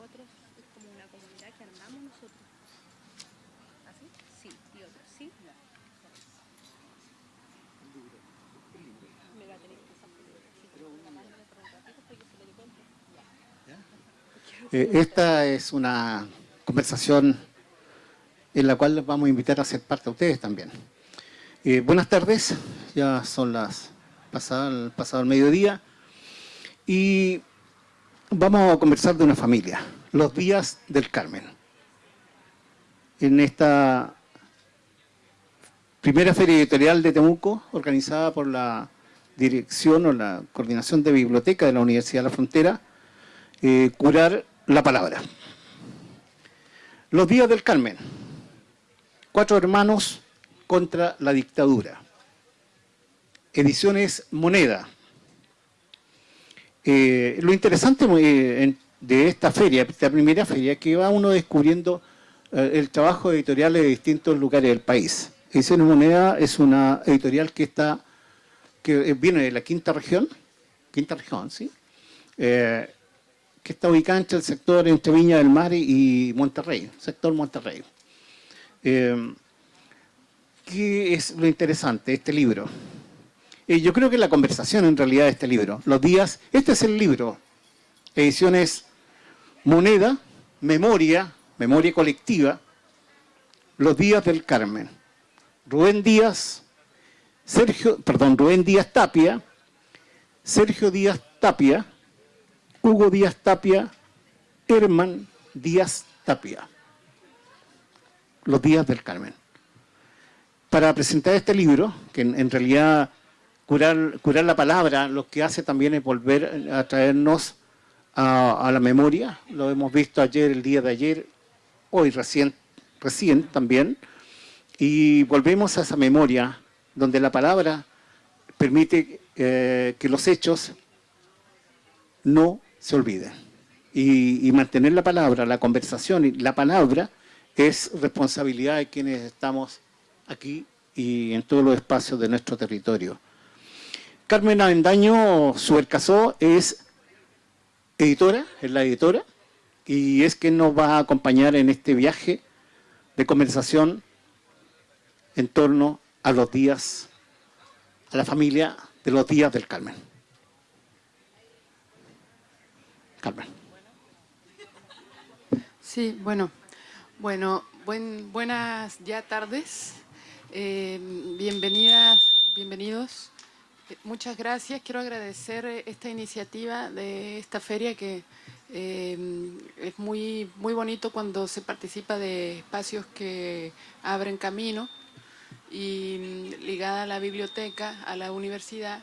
otros es como una comunidad que armamos nosotros. ¿Así? Sí, y otros, ¿sí? Me va a tener que pasar por el sí, pero una mano por un ratito para que se lo dé cuenta. Eh, esta es una conversación en la cual les vamos a invitar a ser parte a ustedes también. Eh, buenas tardes, ya son las pasadas pasado el mediodía y vamos a conversar de una familia, los días del Carmen. En esta primera feria editorial de Temuco, organizada por la dirección o la coordinación de biblioteca de la Universidad de la Frontera, eh, curar la palabra. Los días del Carmen, cuatro hermanos contra la dictadura. Ediciones Moneda. Eh, lo interesante eh, de esta feria, esta primera feria, que va uno descubriendo eh, el trabajo editorial de distintos lugares del país. Ediciones Moneda es una editorial que está que viene de la quinta región, quinta región, ¿sí? que está ubicada entre el sector entre Viña del Mar y Monterrey, sector Monterrey. ¿Qué es lo interesante de este libro? Eh, yo creo que la conversación en realidad de este libro, los días, este es el libro, ediciones Moneda, Memoria, Memoria Colectiva, Los días del Carmen. Rubén Díaz, Sergio, perdón, Rubén Díaz Tapia, Sergio Díaz Tapia, Hugo Díaz Tapia, Herman Díaz Tapia. Los días del Carmen. Para presentar este libro, que en realidad curar, la palabra, lo que hace también es volver a traernos a, la memoria. Lo hemos visto ayer, el día de ayer, hoy recién, recién también. Y volvemos a esa memoria donde la palabra permite eh, que los hechos no se olviden. Y, y, mantener la palabra, la conversación y la palabra es responsabilidad de quienes estamos aquí y en todos los espacios de nuestro territorio. Carmen Avendaño Suercasó es editora, es la editora, y es quien nos va a acompañar en este viaje de conversación en torno a los días, a la familia de los días del Carmen. Carmen. Sí, bueno, bueno, buenas ya tardes, eh, bienvenidas, bienvenidos Muchas gracias. Quiero agradecer eh, esta iniciativa de esta feria que eh, es muy, muy bonito cuando se participa de espacios que abren camino y mm, ligada a la biblioteca, a la universidad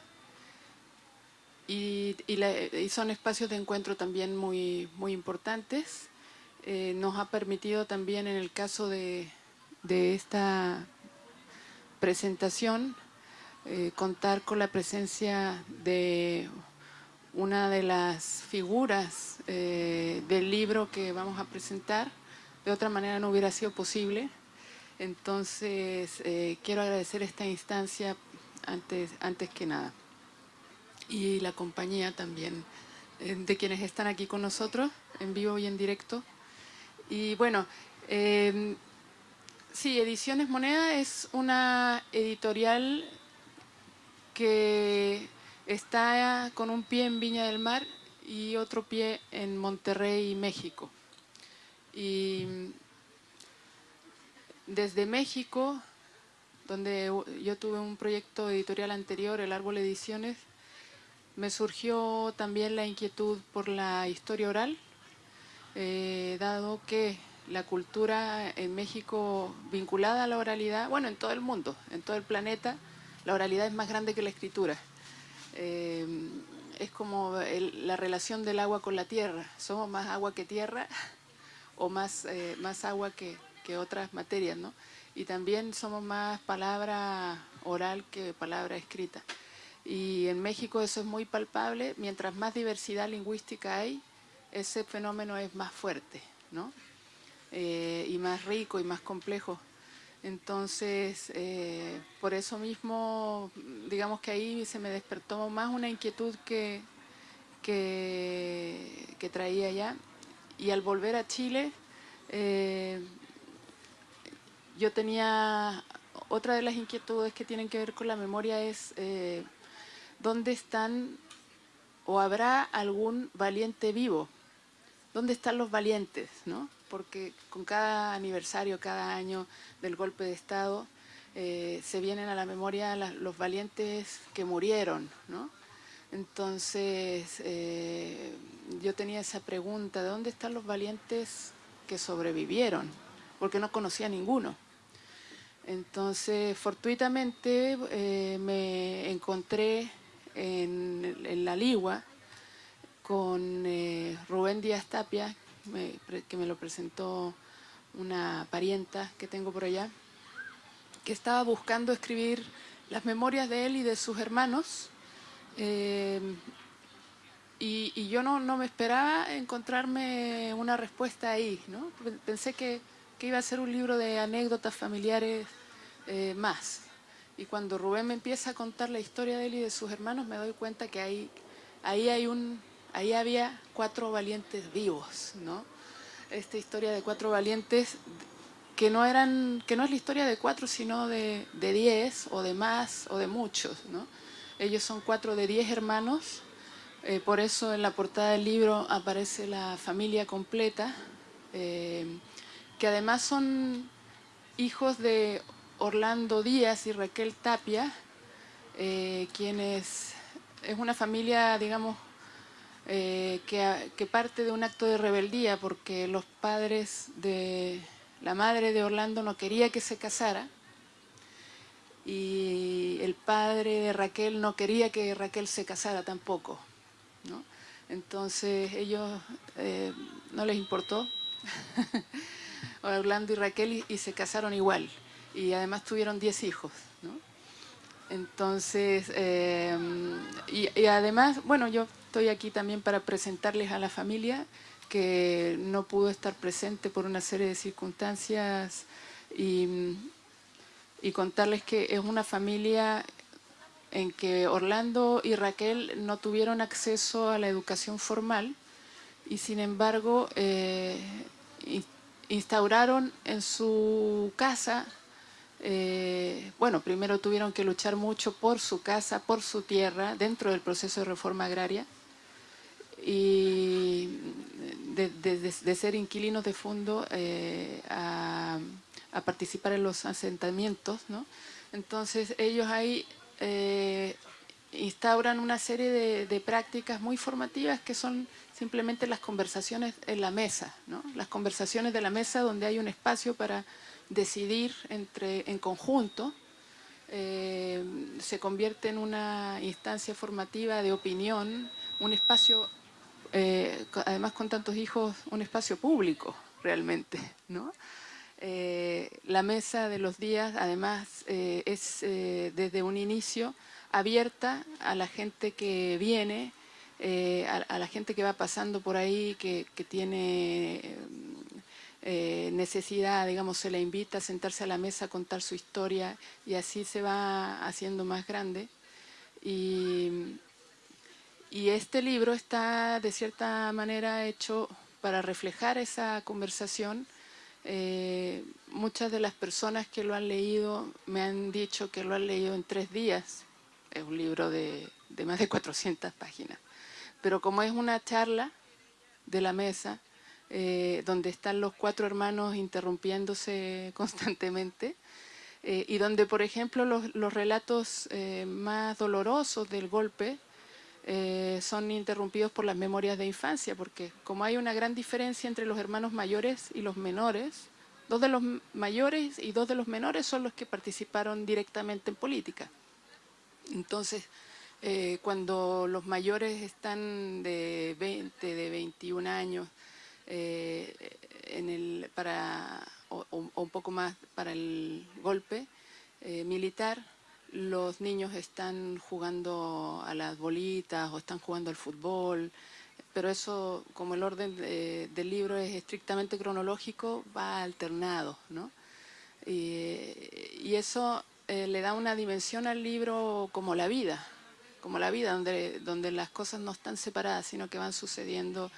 y, son espacios de encuentro también muy, muy importantes. Eh, nos ha permitido también en el caso de, de esta presentación eh, contar con la presencia de una de las figuras eh, del libro que vamos a presentar. De otra manera no hubiera sido posible. Entonces, eh, quiero agradecer esta instancia antes, antes que nada. Y la compañía también de quienes están aquí con nosotros, en vivo y en directo. Y bueno, sí, Ediciones Moneda es una editorial que está con un pie en Viña del Mar y otro pie en Monterrey, México. Y desde México, donde yo tuve un proyecto editorial anterior, El Árbol Ediciones, me surgió también la inquietud por la historia oral, eh, dado que la cultura en México vinculada a la oralidad, bueno, en todo el mundo, en todo el planeta, la oralidad es más grande que la escritura. Eh, es como la relación del agua con la tierra. Somos más agua que tierra o más, eh, más agua que, otras materias, ¿no? Y también somos más palabra oral que palabra escrita. Y en México eso es muy palpable. Mientras más diversidad lingüística hay, ese fenómeno es más fuerte, ¿no? Eh, y más rico y más complejo. Entonces, eh, por eso mismo, digamos que ahí se me despertó más una inquietud que, que, traía ya y al volver a Chile, eh, yo tenía otra de las inquietudes que tienen que ver con la memoria es eh, dónde están o habrá algún valiente vivo. ¿Dónde están los valientes? ¿no? Porque con cada aniversario, cada año del golpe de Estado, eh, se vienen a la memoria los valientes que murieron. ¿no? Entonces, eh, yo tenía esa pregunta, ¿de dónde están los valientes que sobrevivieron? Porque no conocía ninguno. Entonces, fortuitamente eh, me encontré en, La Ligua con Rubén Díaz Tapia, que me lo presentó una parienta que tengo por allá, que estaba buscando escribir las memorias de él y de sus hermanos. Eh, y, yo no, me esperaba encontrarme una respuesta ahí, ¿no? Pensé que, que iba a ser un libro de anécdotas familiares eh, más. Y cuando Rubén me empieza a contar la historia de él y de sus hermanos, me doy cuenta que ahí, ahí, hay un, ahí había cuatro valientes vivos, ¿no? Esta historia de cuatro valientes que no, eran, que no es la historia de cuatro, sino de, diez, o de más, o de muchos, ¿no? Ellos son cuatro de diez hermanos, eh, por eso en la portada del libro aparece la familia completa, eh, que además son hijos de Orlando Díaz y Raquel Tapia, eh, quienes es una familia, digamos, eh, que, parte de un acto de rebeldía porque los padres de la madre de Orlando no quería que se casara y el padre de Raquel no quería que Raquel se casara tampoco. Entonces ellos eh, no les importó, Orlando y Raquel, y se casaron igual y además tuvieron 10 hijos. ¿no? Entonces, eh, y, además, bueno, yo estoy aquí también para presentarles a la familia que no pudo estar presente por una serie de circunstancias y, contarles que es una familia en que Orlando y Raquel no tuvieron acceso a la educación formal y sin embargo eh, instauraron en su casa eh, bueno, primero tuvieron que luchar mucho por su casa, por su tierra, dentro del proceso de reforma agraria, y de, ser inquilinos de fondo eh, a, participar en los asentamientos, ¿no? Entonces ellos ahí eh, instauran una serie de, prácticas muy formativas que son simplemente las conversaciones en la mesa, ¿no? Las conversaciones de la mesa donde hay un espacio para decidir entre, en conjunto, eh, se convierte en una instancia formativa de opinión, un espacio, eh, además con tantos hijos, un espacio público realmente. ¿no? Eh, la mesa de los días además es desde un inicio abierta a la gente que viene, a, la gente que va pasando por ahí, que, que tiene eh, necesidad, digamos, se la invita a sentarse a la mesa a contar su historia y así se va haciendo más grande. Y, este libro está de cierta manera hecho para reflejar esa conversación. Eh, muchas de las personas que lo han leído me han dicho que lo han leído en tres días. Es un libro de, de más de 400 páginas. Pero como es una charla de la mesa, eh, donde están los cuatro hermanos interrumpiéndose constantemente, eh, y donde, por ejemplo, los, relatos eh, más dolorosos del golpe son interrumpidos por las memorias de infancia, porque como hay una gran diferencia entre los hermanos mayores y los menores, dos de los mayores y dos de los menores son los que participaron directamente en política. Entonces, cuando los mayores están de 20, de 21 años, eh, en el, para, o, un poco más para el golpe eh, militar, los niños están jugando a las bolitas o están jugando al fútbol, pero eso, como el orden del libro es estrictamente cronológico, va alternado, ¿no? Y, eso eh, le da una dimensión al libro como la vida, como la vida, donde, donde las cosas no están separadas, sino que van sucediendo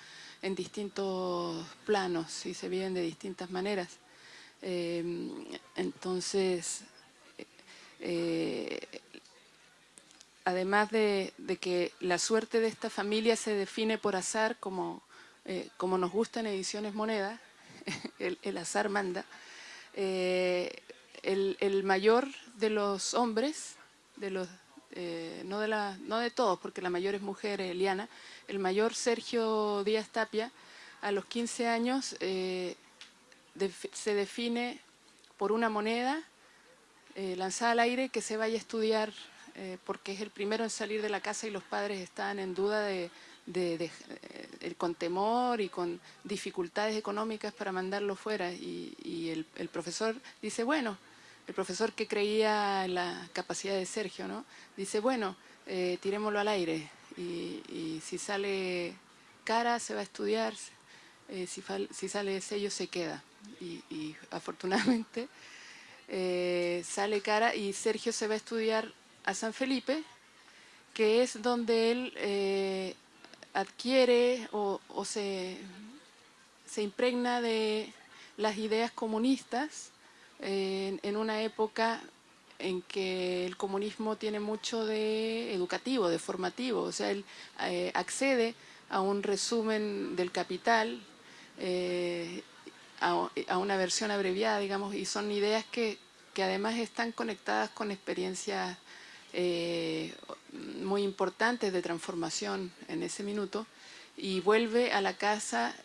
en distintos planos y se viven de distintas maneras. Eh, entonces, eh, además de, que la suerte de esta familia se define por azar, como, eh, como nos gusta en Ediciones Moneda, el, azar manda, el, el, mayor de los hombres, de los, no, de la, no de todos, porque la mayor es mujer, Eliana, el mayor Sergio Díaz Tapia, a los 15 años se define por una moneda eh, lanzada al aire que se vaya a estudiar eh, porque es el primero en salir de la casa y los padres están en duda de, eh, con temor y con dificultades económicas para mandarlo fuera. Y, el, profesor dice bueno el profesor que creía en la capacidad de Sergio no dice bueno tirémoslo al aire y, si sale cara se va a estudiar si, si sale sello se queda y, afortunadamente eh, sale cara y Sergio se va a estudiar a San Felipe, que es donde él eh, adquiere o, se, se, impregna de las ideas comunistas en una época en que el comunismo tiene mucho de educativo, de formativo, o sea, él eh, accede a un resumen del capital a, una versión abreviada, digamos, y son ideas que, además están conectadas con experiencias eh, muy importantes de transformación en ese minuto, y vuelve a la casa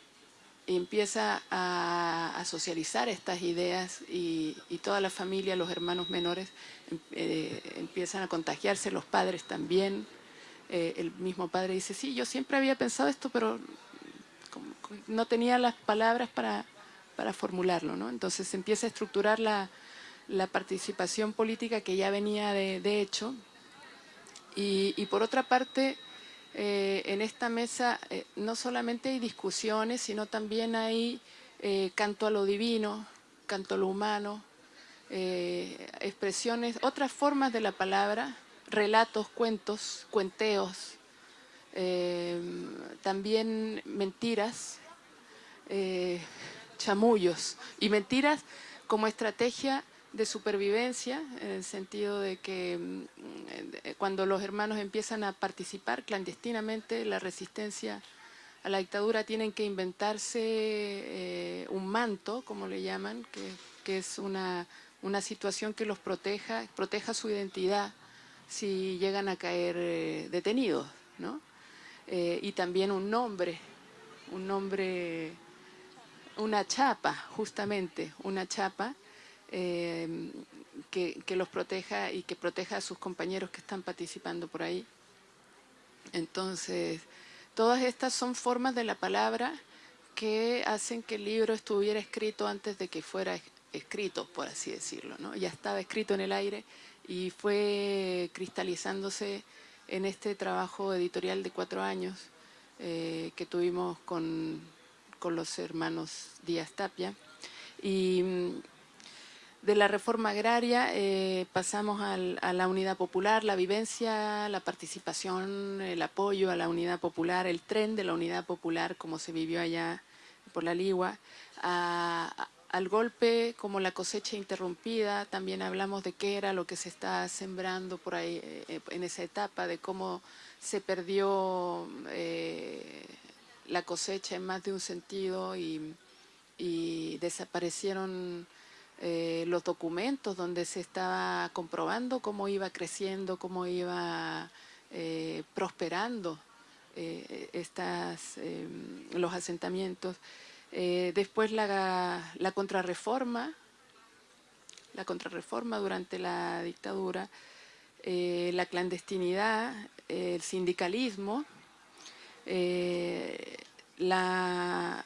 y empieza a, socializar estas ideas y, toda la familia, los hermanos menores, em, eh, empiezan a contagiarse, los padres también. Eh, el mismo padre dice, sí, yo siempre había pensado esto, pero no tenía las palabras para, para formularlo. ¿no? Entonces se empieza a estructurar la, participación política que ya venía de, hecho. Y, por otra parte, eh, en esta mesa eh, no solamente hay discusiones, sino también hay eh, canto a lo divino, canto a lo humano, expresiones, otras formas de la palabra, relatos, cuentos, cuenteos, también mentiras, chamullos y mentiras como estrategia de supervivencia, en el sentido de que mm, cuando los hermanos empiezan a participar clandestinamente la resistencia a la dictadura tienen que inventarse eh, un manto, como le llaman, que, es una, una, situación que los proteja, proteja su identidad si llegan a caer eh, detenidos, ¿no? Eh, y también un nombre, un nombre una chapa, justamente, una chapa eh, que, los proteja y que proteja a sus compañeros que están participando por ahí. Entonces, todas estas son formas de la palabra que hacen que el libro estuviera escrito antes de que fuera escrito, por así decirlo. ¿no? Ya estaba escrito en el aire y fue cristalizándose en este trabajo editorial de cuatro años eh, que tuvimos con con los hermanos Díaz Tapia. Y mm, de la reforma agraria eh, pasamos a la unidad popular, la vivencia, la participación, el apoyo a la unidad popular, el tren de la unidad popular como se vivió allá por la Ligua, al golpe como la cosecha interrumpida, también hablamos de qué era lo que se está sembrando por ahí eh, en esa etapa, de cómo se perdió eh, la cosecha en más de un sentido y, desaparecieron eh, los documentos donde se estaba comprobando cómo iba creciendo, cómo iba eh, prosperando eh, estas, los asentamientos. después la, la contrarreforma, la contrarreforma durante la dictadura, la clandestinidad, el sindicalismo, eh, la,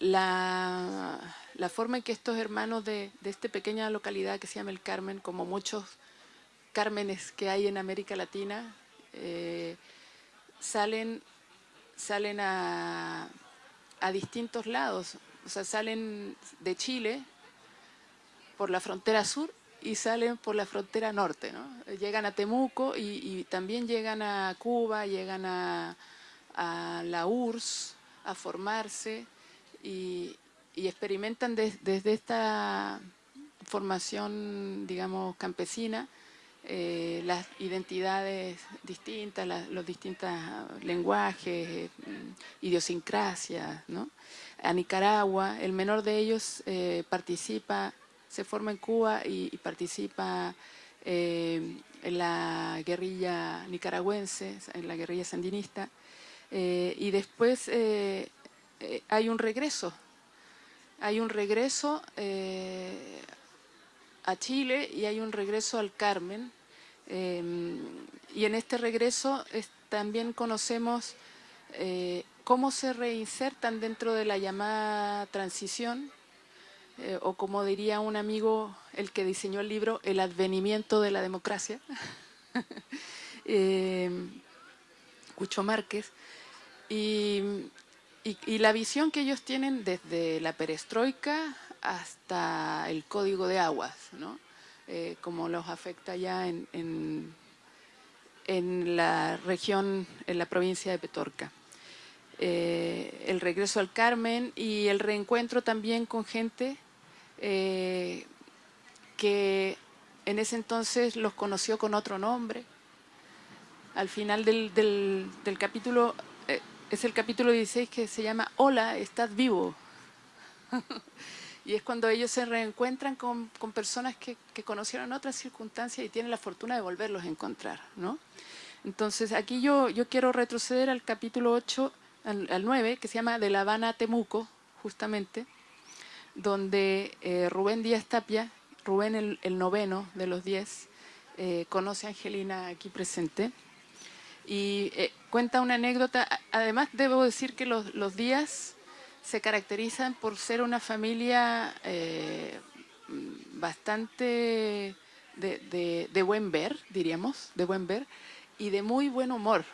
la, forma en que estos hermanos de, esta pequeña localidad que se llama El Carmen, como muchos Cármenes que hay en América Latina, eh, salen, salen a, a distintos lados, o sea, salen de Chile por la frontera sur y salen por la frontera norte, ¿no? Llegan a Temuco y también llegan a Cuba, llegan a, a la URSS, a formarse y, experimentan desde esta formación, digamos, campesina, eh, las identidades distintas, los distintos lenguajes, mm, idiosincrasias, ¿no? A Nicaragua, el menor de ellos eh, participa, se forma en Cuba y, participa eh, en la guerrilla nicaragüense, en la guerrilla sandinista, y después hay un regreso, hay un regreso a Chile y hay un regreso al Carmen. Em, y en este regreso también conocemos eh, cómo se reinsertan dentro de la llamada transición, eh, o como diría un amigo, el que diseñó el libro, el advenimiento de la democracia, em, Cucho Márquez, y, y la visión que ellos tienen desde la perestroika hasta el código de aguas, ¿no? Eh, como los afecta ya en, en, la región, en la provincia de Petorca. Eh, el regreso al Carmen y el reencuentro también con gente eh, que en ese entonces los conoció con otro nombre. Al final del, del, del capítulo, es el capítulo 16 que se llama Hola, estás vivo. Y es cuando ellos se reencuentran con, personas que, conocieron otras circunstancias y tienen la fortuna de volverlos a encontrar, ¿no? Entonces, aquí yo, yo quiero retroceder al capítulo 8, al, 9, que se llama De La Habana a Temuco, justamente, donde eh, Rubén Díaz Tapia, Rubén el, noveno de los diez, eh, conoce a Angelina aquí presente, y eh, cuenta una anécdota, además debo decir que los, días se caracterizan por ser una familia eh, bastante de, buen ver, diríamos, de buen ver, y de muy buen humor.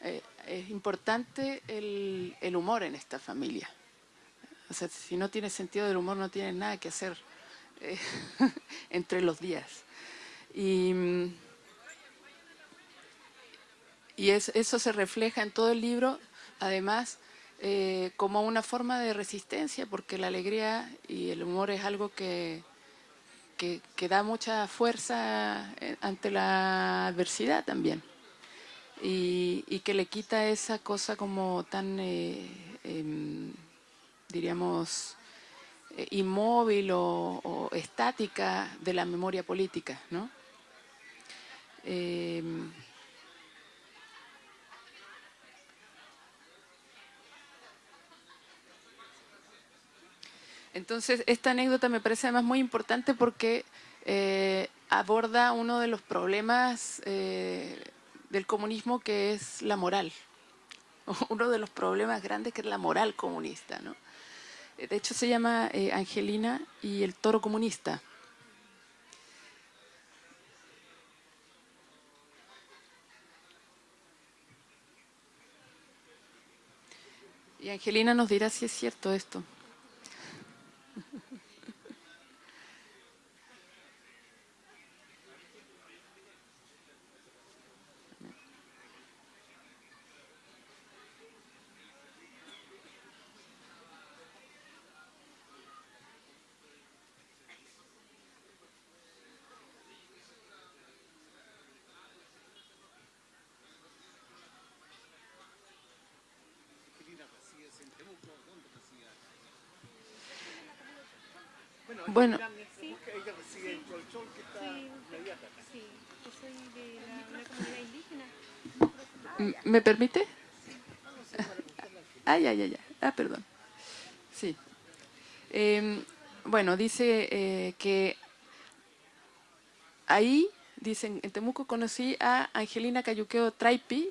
Eh, es importante el, humor en esta familia. O sea, si no tiene sentido del humor, no tiene nada que hacer eh, entre los días. Y, eso se refleja en todo el libro, además eh, como una forma de resistencia, porque la alegría y el humor es algo que, que, da mucha fuerza eh, ante la adversidad también. Y, y que le quita esa cosa como tan, eh, em, diríamos, inmóvil o, estática de la memoria política, ¿no? Entonces, esta anécdota me parece además muy importante porque eh, aborda uno de los problemas eh, del comunismo que es la moral. Uno de los problemas grandes que es la moral comunista. ¿no? De hecho, se llama eh, Angelina y el toro comunista. Y Angelina nos dirá si es cierto esto. Bueno. Sí. ¿Me permite? Ay, ay, ay, ah, perdón. Sí. Eh, bueno, dice eh, que ahí, dicen, en Temuco conocí a Angelina Cayuqueo Traipi,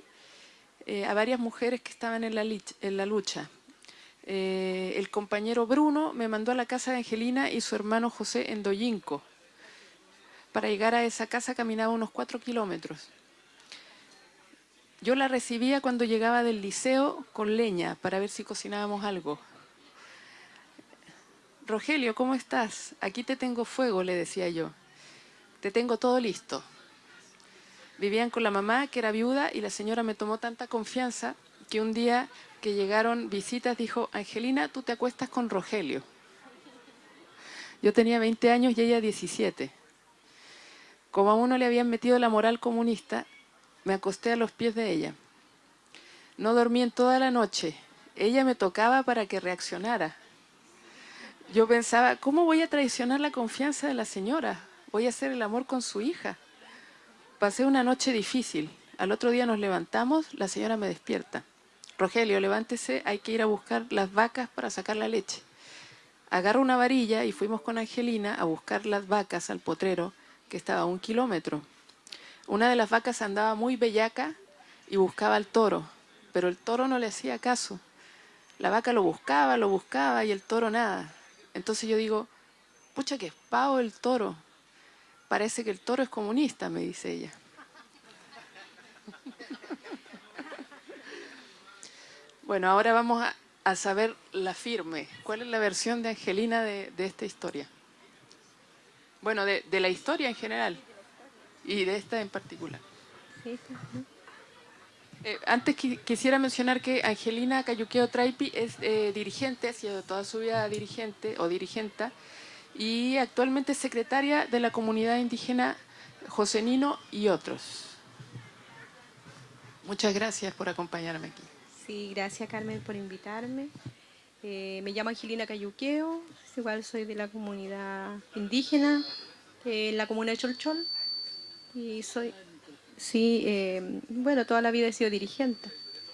eh, a varias mujeres que estaban en la, en la lucha. Eh, el compañero Bruno me mandó a la casa de Angelina y su hermano José en Doyinco. Para llegar a esa casa caminaba unos cuatro kilómetros. Yo la recibía cuando llegaba del liceo con leña para ver si cocinábamos algo. Rogelio, ¿cómo estás? Aquí te tengo fuego, le decía yo. Te tengo todo listo. Vivían con la mamá, que era viuda, y la señora me tomó tanta confianza que un día que llegaron visitas dijo, Angelina, tú te acuestas con Rogelio. Yo tenía 20 años y ella 17. Como a uno le habían metido la moral comunista, me acosté a los pies de ella. No dormí en toda la noche. Ella me tocaba para que reaccionara. Yo pensaba, ¿cómo voy a traicionar la confianza de la señora? Voy a hacer el amor con su hija. Pasé una noche difícil. Al otro día nos levantamos, la señora me despierta. Rogelio, levántese, hay que ir a buscar las vacas para sacar la leche. Agarro una varilla y fuimos con Angelina a buscar las vacas al potrero, que estaba a un kilómetro. Una de las vacas andaba muy bellaca y buscaba al toro, pero el toro no le hacía caso. La vaca lo buscaba, lo buscaba y el toro nada. Entonces yo digo, pucha que es pavo el toro. Parece que el toro es comunista, me dice ella. Bueno, ahora vamos a, saber la firme. ¿Cuál es la versión de Angelina de, esta historia? Bueno, de, la historia en general y de esta en particular. Eh, antes quisiera mencionar que Angelina Cayuqueo Traipi es eh, dirigente, ha sido toda su vida dirigente o dirigenta, y actualmente es secretaria de la comunidad indígena José Nino y otros. Muchas gracias por acompañarme aquí. Sí, gracias Carmen por invitarme. Eh, me llamo Angelina Cayuqueo, igual soy de la comunidad indígena, en la comuna de Cholchol, y soy Sí, eh, bueno, toda la vida he sido dirigente.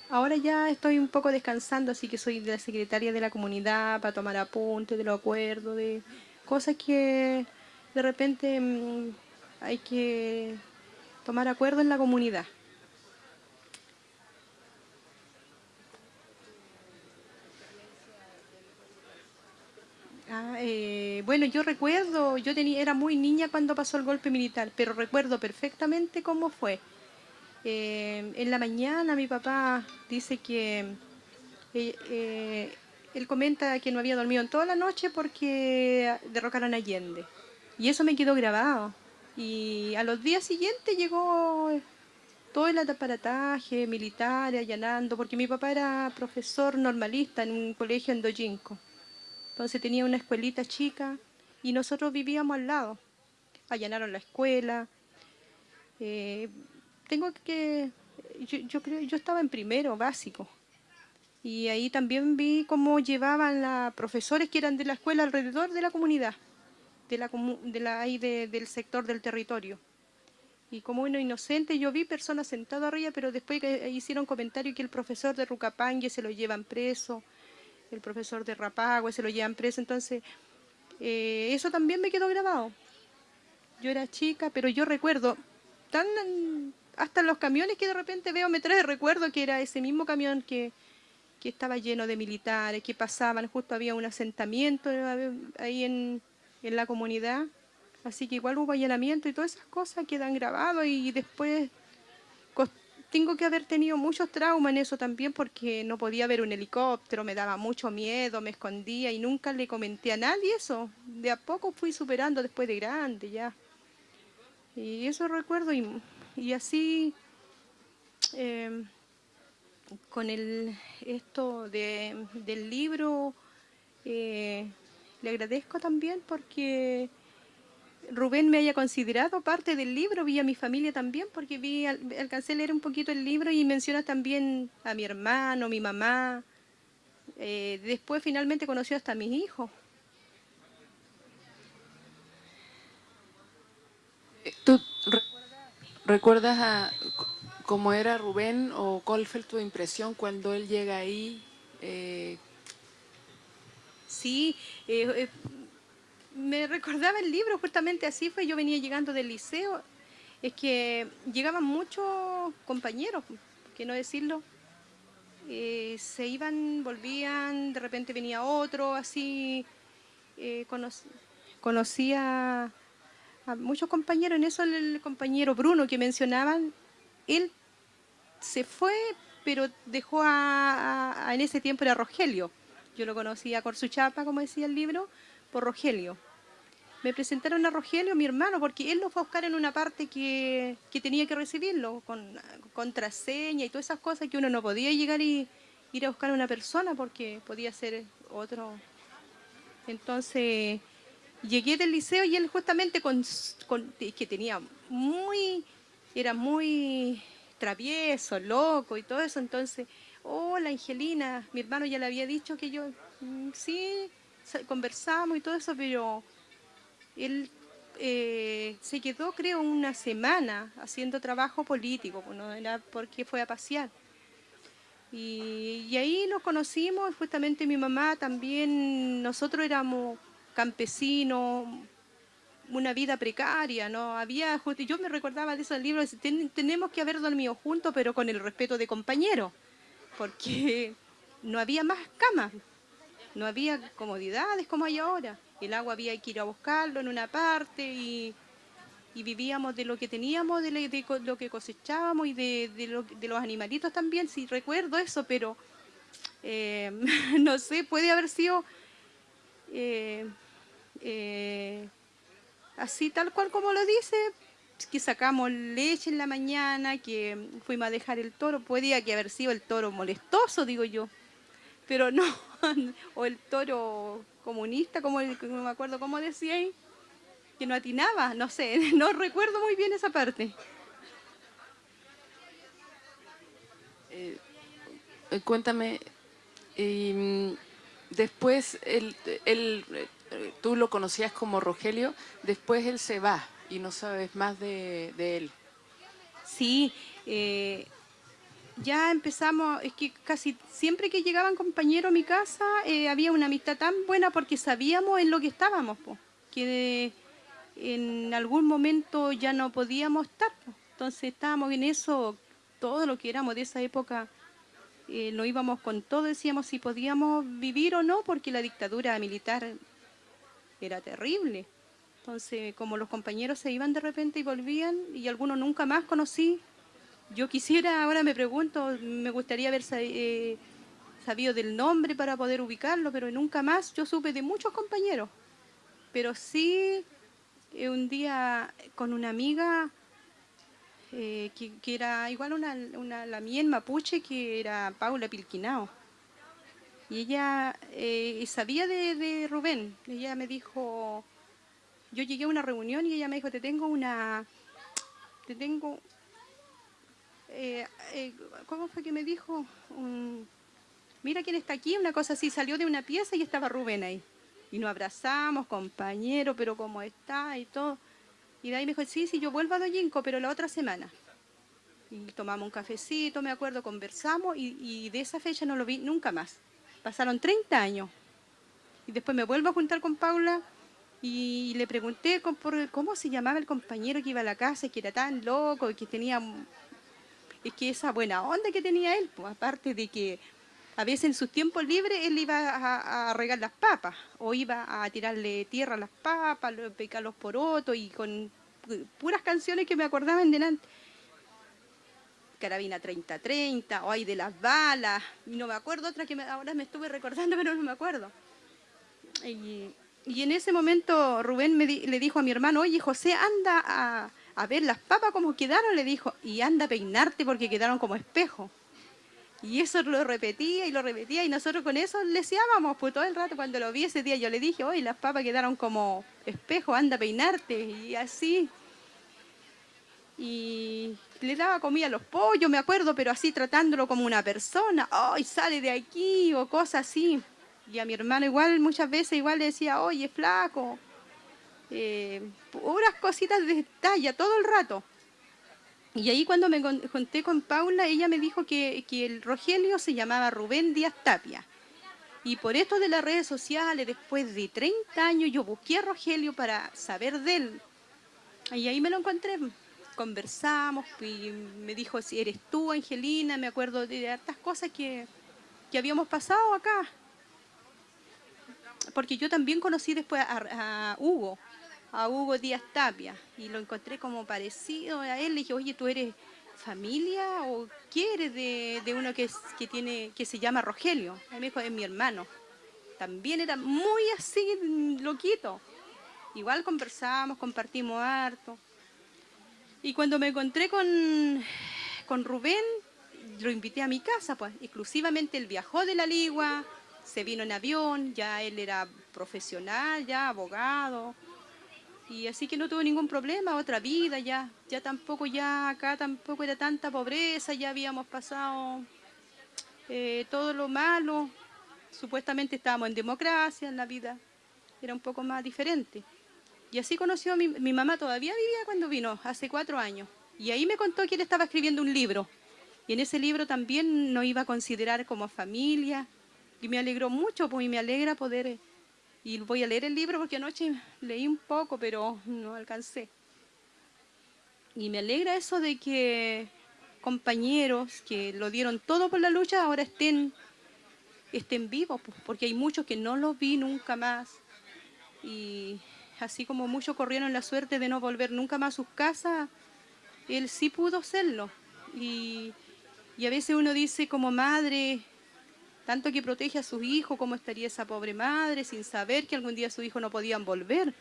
Ahora ya estoy un poco descansando, así que soy de la secretaria de la comunidad para tomar apuntes de los acuerdos, de cosas que de repente mm, hay que tomar acuerdo en la comunidad. Ah, eh, bueno, yo recuerdo, yo tenía, era muy niña cuando pasó el golpe militar, pero recuerdo perfectamente cómo fue. Eh, en la mañana mi papá dice que eh, él comenta que no había dormido en toda la noche porque derrocaron a Allende. Y eso me quedó grabado. Y a los días siguientes llegó todo el aparataje militar allanando, porque mi papá era profesor normalista en un colegio en Dojinco. Entonces tenía una escuelita chica y nosotros vivíamos al lado. Allanaron la escuela. Eh, tengo que, yo, creo, yo estaba en primero básico. Y ahí también vi cómo llevaban a profesores que eran de la escuela alrededor de la comunidad, de la, de la, ahí del sector del territorio. Y como uno inocente, yo vi personas sentadas arriba, pero después hicieron comentario que el profesor de Rucapangue se lo llevan preso, el profesor de Rapagüe, se lo llevan preso, entonces eh, eso también me quedó grabado. Yo era chica, pero yo recuerdo, tan hasta los camiones que de repente veo me trae recuerdo que era ese mismo camión que, que estaba lleno de militares, que pasaban, justo había un asentamiento ahí en, en la comunidad, así que igual hubo allanamiento y todas esas cosas quedan grabadas y después tengo que haber tenido muchos traumas en eso también porque no podía ver un helicóptero, me daba mucho miedo, me escondía y nunca le comenté a nadie eso. De a poco fui superando después de grande ya. Y eso recuerdo y, así em, con el, esto de, del libro eh, le agradezco también porque Rubén me haya considerado parte del libro, vi a mi familia también, porque vi, alcancé a leer un poquito el libro y menciona también a mi hermano, mi mamá. Eh, después finalmente conoció hasta a mis hijos. ¿Tú recuerdas a cómo era Rubén o cuál fue tu impresión cuando él llega ahí? Eh, sí, eh, me recordaba el libro, justamente así fue, yo venía llegando del liceo, es que llegaban muchos compañeros, que no decirlo, eh, se iban, volvían, de repente venía otro, así, eh, conocía a muchos compañeros, en eso el compañero Bruno que mencionaban, él se fue, pero dejó a, en ese tiempo era Rogelio, yo lo conocía por su chapa, como decía el libro, por Rogelio. Me presentaron a Rogelio, mi hermano, porque él lo fue a buscar en una parte que, tenía que recibirlo, con contraseña y todas esas cosas que uno no podía llegar y ir a buscar a una persona porque podía ser otro. Entonces llegué del liceo y él justamente con, que tenía muy, era muy travieso, loco y todo eso, entonces, hola Angelina, mi hermano ya le había dicho que yo, mm, sí, conversamos y todo eso, pero él eh, se quedó creo una semana haciendo trabajo político, pues, era porque fue a pasear. Y, ahí nos conocimos, justamente mi mamá también, nosotros éramos campesinos, una vida precaria, ¿no? Había, yo me recordaba de esos libros, tenemos que haber dormido juntos, pero con el respeto de compañeros, porque no había más camas, no había comodidades como hay ahora. El agua había que ir a buscarlo en una parte y, vivíamos de lo que teníamos, de, lo que cosechábamos y de, los animalitos también, si recuerdo eso, pero eh, no sé, puede haber sido eh, eh, así tal cual como lo dice, que sacamos leche en la mañana, que fuimos a dejar el toro, podía que haber sido el toro molestoso, digo yo, pero no, o el toro comunista, como no me acuerdo cómo decía ahí, que no atinaba, no sé, no recuerdo muy bien esa parte. Eh, eh, cuéntame, mm, después el, el, eh, tú lo conocías como Rogelio, después él se va y no sabes más de, de él. Sí, eh, ya empezamos, es que casi siempre que llegaban compañeros a mi casa eh, había una amistad tan buena porque sabíamos en lo que estábamos, que en algún momento ya no podíamos estar. Entonces estábamos en eso, todo lo que éramos de esa época, eh, lo íbamos con todo, decíamos si podíamos vivir o no, porque la dictadura militar era terrible. Entonces, como los compañeros se iban de repente y volvían, y algunos nunca más conocí, yo quisiera, ahora me pregunto, me gustaría haber eh, sabido del nombre para poder ubicarlo, pero nunca más yo supe de muchos compañeros. Pero sí, eh, un día con una amiga, eh, que, era igual una, una, la mía en mapuche, que era Paula Pilquinao. Y ella sabía de, de Rubén. Ella me dijo, yo llegué a una reunión y ella me dijo, te tengo una, te tengo eh, eh, ¿cómo fue que me dijo? Mira quién está aquí, una cosa así, salió de una pieza y estaba Rubén ahí. Y nos abrazamos, compañero, pero cómo está y todo. Y de ahí me dijo, sí, sí, yo vuelvo a Doyinco, pero la otra semana. Y tomamos un cafecito, me acuerdo, conversamos y, de esa fecha no lo vi nunca más. Pasaron 30 años. Y después me vuelvo a juntar con Paula y le pregunté cómo se llamaba el compañero que iba a la casa y que era tan loco y que tenía es que esa buena onda que tenía él, pues, aparte de que a veces en sus tiempos libres él iba a, regar las papas o iba a tirarle tierra a las papas, pecar los porotos y con puras canciones que me acordaban delante. Carabina 30-30, o hay de las balas, no me acuerdo otra que ahora me estuve recordando, pero no me acuerdo. Y, en ese momento Rubén me le dijo a mi hermano, oye José, anda a, a ver las papas como quedaron, le dijo, y anda a peinarte porque quedaron como espejo. Y eso lo repetía y lo repetía y nosotros con eso le decíamos, pues todo el rato cuando lo vi ese día yo le dije, hoy las papas quedaron como espejo, anda a peinarte y así. Y le daba comida a los pollos, me acuerdo, pero así tratándolo como una persona, hoy sale de aquí o cosas así. Y a mi hermano igual muchas veces igual le decía, oye, flaco, eh, cositas de talla todo el rato. Y ahí cuando me conté con Paula, ella me dijo que, el Rogelio se llamaba Rubén Díaz Tapia. Y por esto de las redes sociales, después de 30 años, yo busqué a Rogelio para saber de él. Y ahí me lo encontré. Conversamos y me dijo, si eres tú, Angelina, me acuerdo de hartas cosas que, que habíamos pasado acá. Porque yo también conocí después a Hugo, a Hugo Díaz Tapia y lo encontré como parecido a él. Le dije, oye, ¿tú eres familia o qué eres de, uno que, que, tiene, que se llama Rogelio? A me dijo, es mi hermano. También era muy así, loquito. igual conversamos, compartimos harto. Y cuando me encontré con, con Rubén, lo invité a mi casa, pues exclusivamente él viajó de la Ligua, se vino en avión, ya él era profesional, ya abogado, y así que no tuvo ningún problema, otra vida ya, ya tampoco ya acá tampoco era tanta pobreza, ya habíamos pasado eh, todo lo malo, supuestamente estábamos en democracia, en la vida era un poco más diferente. Y así conoció a mi, mi mamá, todavía vivía cuando vino, hace cuatro años, y ahí me contó que él estaba escribiendo un libro, y en ese libro también nos iba a considerar como familia, y me alegró mucho, pues, y me alegra poder y voy a leer el libro porque anoche leí un poco, pero no alcancé. Y me alegra eso de que compañeros que lo dieron todo por la lucha ahora estén, estén vivos, porque hay muchos que no los vi nunca más. Y así como muchos corrieron la suerte de no volver nunca más a sus casas, él sí pudo hacerlo. Y, y a veces uno dice como madre, tanto que protege a sus hijos, cómo estaría esa pobre madre sin saber que algún día sus hijos no podían volver.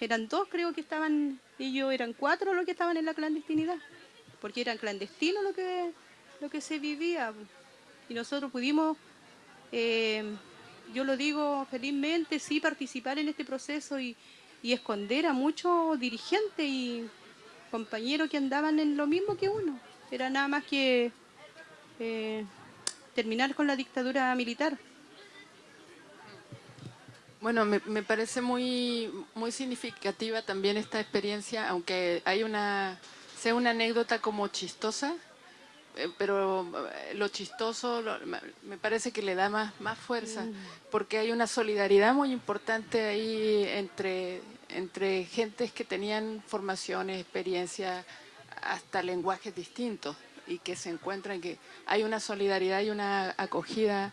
Eran dos, creo que estaban, ellos eran cuatro los que estaban en la clandestinidad, porque eran clandestinos lo que, lo que se vivía. Y nosotros pudimos, eh, yo lo digo felizmente, sí participar en este proceso y, esconder a muchos dirigentes y compañeros que andaban en lo mismo que uno. Era nada más que... Eh, terminar con la dictadura militar. Bueno, me, parece muy, muy significativa también esta experiencia, aunque hay una, sea una anécdota como chistosa, eh, pero eh, lo chistoso me parece que le da más, más fuerza, mm. porque hay una solidaridad muy importante ahí entre, entre gentes que tenían formaciones, experiencias, hasta lenguajes distintos y que se encuentran, que hay una solidaridad y una acogida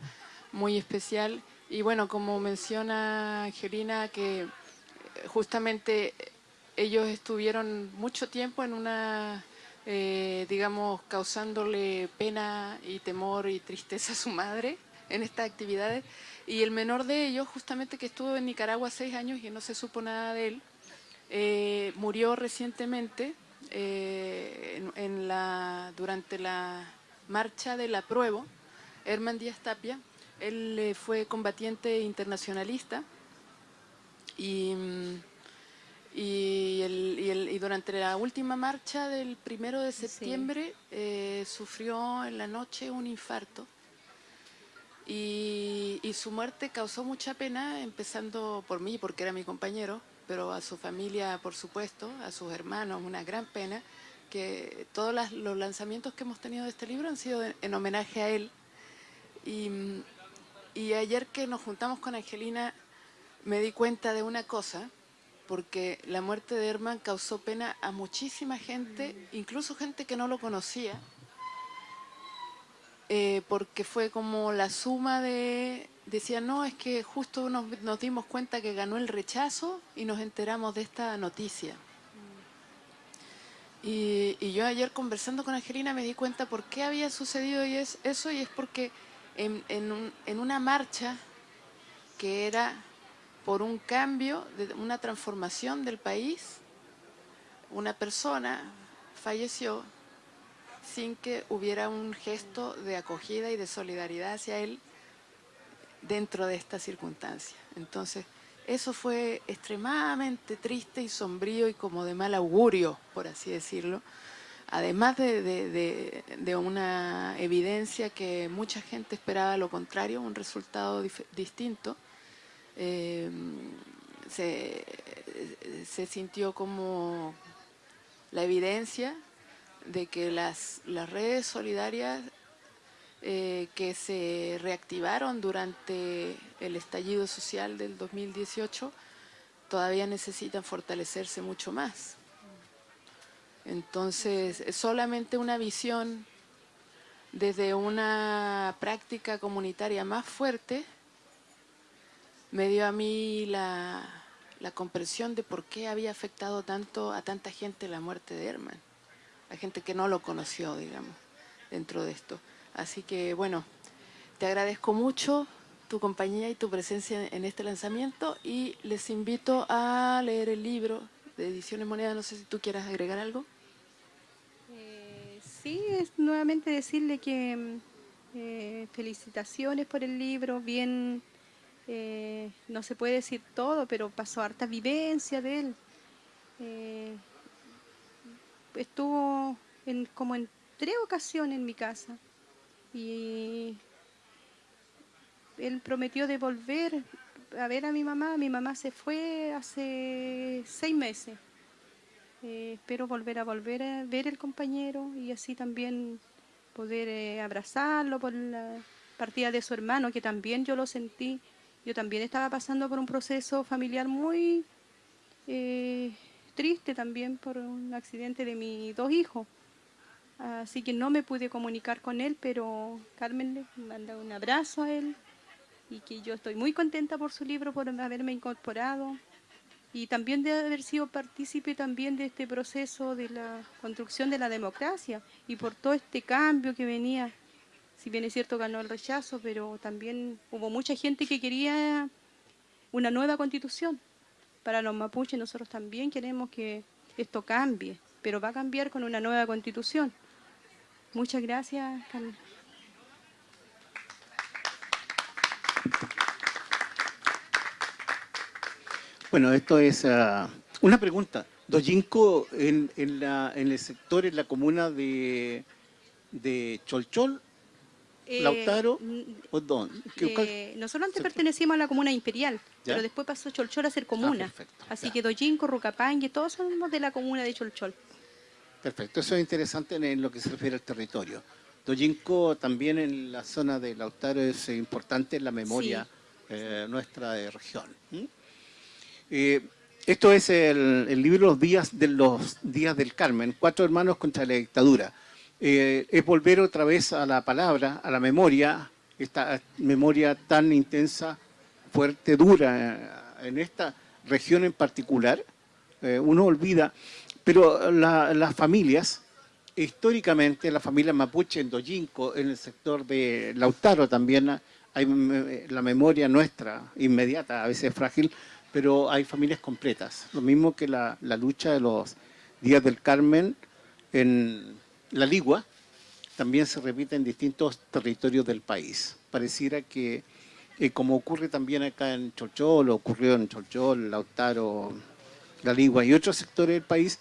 muy especial. Y bueno, como menciona Angelina, que justamente ellos estuvieron mucho tiempo en una, eh, digamos, causándole pena y temor y tristeza a su madre en estas actividades. Y el menor de ellos, justamente que estuvo en Nicaragua seis años y no se supo nada de él, eh, murió recientemente eh, en, la, durante la marcha del apruebo, Herman Díaz Tapia, él eh, fue combatiente internacionalista y, y, durante la última marcha del primero de septiembre eh, sufrió en la noche un infarto y, y su muerte causó mucha pena, empezando por mí, porque era mi compañero, pero a su familia, por supuesto, a sus hermanos, una gran pena, que todos los lanzamientos que hemos tenido de este libro han sido en homenaje a él. Y, ayer que nos juntamos con Angelina, me di cuenta de una cosa, porque la muerte de Herman causó pena a muchísima gente, incluso gente que no lo conocía, eh, porque fue como la suma de decía, no, es que justo nos, dimos cuenta que ganó el rechazo y nos enteramos de esta noticia. Y, yo ayer conversando con Angelina me di cuenta por qué había sucedido y es, eso y es porque en, en una marcha que era por un cambio, de una transformación del país, una persona falleció sin que hubiera un gesto de acogida y de solidaridad hacia él dentro de esta circunstancia. Entonces, eso fue extremadamente triste y sombrío y como de mal augurio, por así decirlo, además de, una evidencia que mucha gente esperaba lo contrario, un resultado distinto, eh, se, se, sintió como la evidencia de que las, las redes solidarias eh, que se reactivaron durante el estallido social del 2018 todavía necesitan fortalecerse mucho más. Entonces, solamente una visión desde una práctica comunitaria más fuerte me dio a mí la, la comprensión de por qué había afectado tanto a tanta gente la muerte de Herman, a gente que no lo conoció, digamos, dentro de esto. Así que, bueno, te agradezco mucho tu compañía y tu presencia en este lanzamiento y les invito a leer el libro de Ediciones Moneda. No sé si tú quieras agregar algo. Eh, sí, es nuevamente decirle que mm, eh, felicitaciones por el libro, bien, eh, no se puede decir todo, pero pasó harta vivencia de él. estuvo en, como en tres ocasiones en mi casa y él prometió devolver a ver a mi mamá. Mi mamá se fue hace seis meses. Eh, espero volver a volver a ver el compañero y así también poder eh, abrazarlo por la partida de su hermano, que también yo lo sentí. Yo también estaba pasando por un proceso familiar muy eh, triste también por un accidente de mis dos hijos. Así que no me pude comunicar con él, pero Carmen le manda un abrazo a él y que yo estoy muy contenta por su libro, por haberme incorporado y también de haber sido partícipe también de este proceso de la construcción de la democracia y por todo este cambio que venía. Si bien es cierto ganó el rechazo, pero también hubo mucha gente que quería una nueva constitución. Para los mapuches nosotros también queremos que esto cambie, pero va a cambiar con una nueva constitución. Muchas gracias, Carmen. Bueno, esto es ah, una pregunta. Dojinco en, en, la, en el sector, en la comuna de, de Cholchol, eh, Lautaro, ¿o dónde? Eh, nosotros antes pertenecíamos a la comuna imperial, pero después pasó Cholchol a ser comuna. Ah, Así que Dojinco, Rucapangue, todos somos de la comuna de Cholchol. Perfecto, eso es interesante en lo que se refiere al territorio. Dojinco también en la zona de Lautaro es importante en la memoria eh, nuestra de región. Eh, esto es el, libro Los días, de los días del Carmen, Cuatro hermanos contra la dictadura. Eh, es volver otra vez a la palabra, a la memoria, esta memoria tan intensa, fuerte, dura en esta región en particular. uno olvida pero las familias, históricamente, la familia mapuche en Dojinco, en el sector de Lautaro también, hay la memoria nuestra, inmediata, a veces frágil, pero hay familias completas. Lo mismo que la, lucha de los días del Carmen en la Ligua, también se repite en distintos territorios del país. Pareciera que, eh, como ocurre también acá en Cholchol, ocurrió en Cholchol, Lautaro, La Ligua y otros sectores del país,